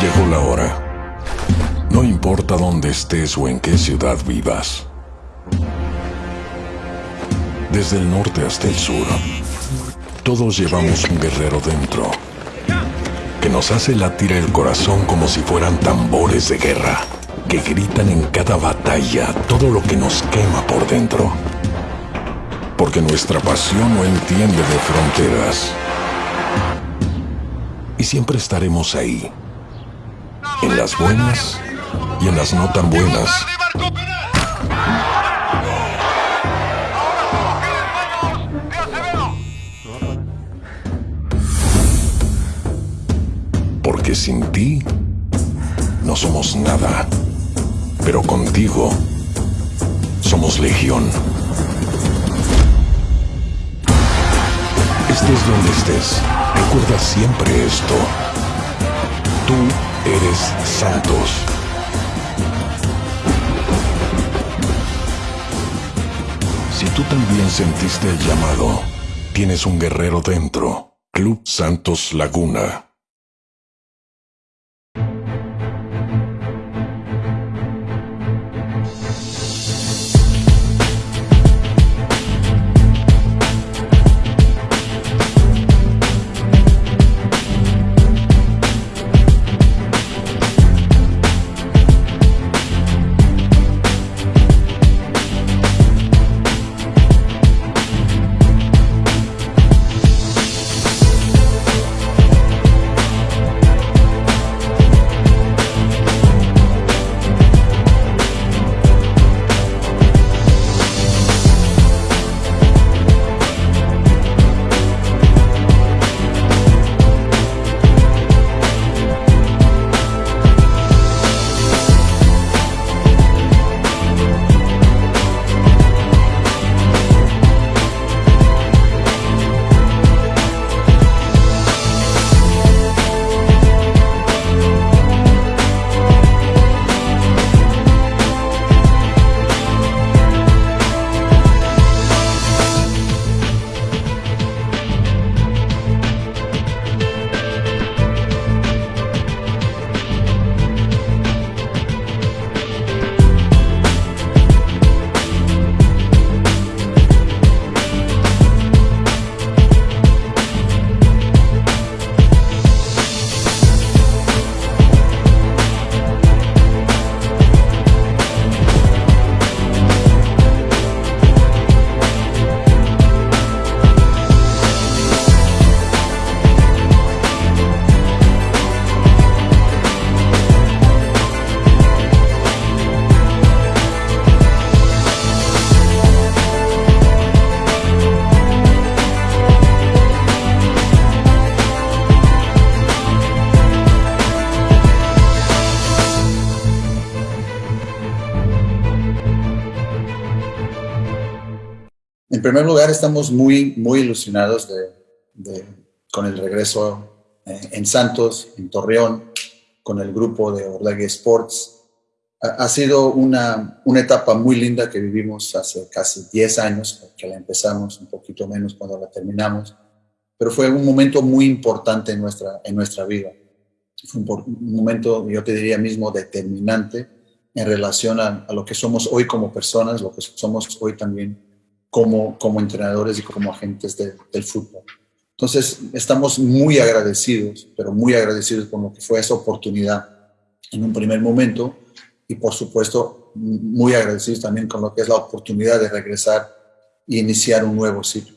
Llegó la hora. No importa dónde estés o en qué ciudad vivas. Desde el norte hasta el sur, todos llevamos un guerrero dentro que nos hace latir el corazón como si fueran tambores de guerra, que gritan en cada batalla todo lo que nos quema por dentro. Porque nuestra pasión no entiende de fronteras. Y siempre estaremos ahí, en las buenas y en las no tan buenas. Porque sin ti no somos nada, pero contigo somos legión. Estés donde estés, recuerda siempre esto. Tú eres Santos. Si tú también sentiste el llamado, tienes un guerrero dentro. Club Santos Laguna. En primer lugar, estamos muy, muy ilusionados de, con el regreso eh, en Santos, en Torreón, con el grupo de Orlegui Sports. Ha, sido una, una, etapa muy linda que vivimos hace casi 10 años, que la empezamos un poquito menos cuando la terminamos, pero fue un momento muy importante en nuestra, en nuestra vida. Fue un, momento, yo te diría mismo, determinante en relación a, a, lo que somos hoy como personas, lo que somos hoy también como, como entrenadores y como agentes del fútbol. Entonces, estamos muy agradecidos, pero muy agradecidos con lo que fue esa oportunidad en un primer momento y, por supuesto, muy agradecidos también con lo que es la oportunidad de regresar e iniciar un nuevo ciclo.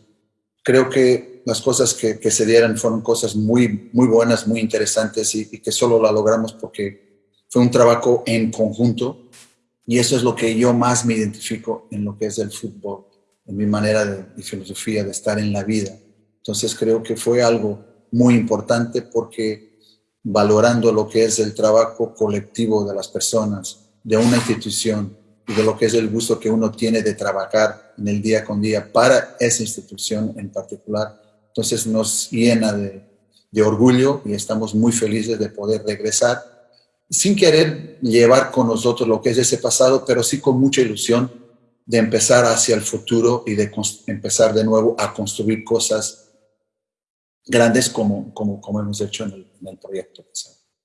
Creo que las cosas que, que se dieron fueron cosas muy, muy buenas, muy interesantes y, y que solo la logramos porque fue un trabajo en conjunto y eso es lo que yo más me identifico en lo que es el fútbol en mi manera de, filosofía de estar en la vida. Entonces creo que fue algo muy importante porque valorando lo que es el trabajo colectivo de las personas, de una institución y de lo que es el gusto que uno tiene de trabajar en el día con día para esa institución en particular, entonces nos llena de, de orgullo y estamos muy felices de poder regresar sin querer llevar con nosotros lo que es ese pasado, pero sí con mucha ilusión de empezar hacia el futuro y de empezar de nuevo a construir cosas grandes como, como, como hemos hecho en el, en el proyecto.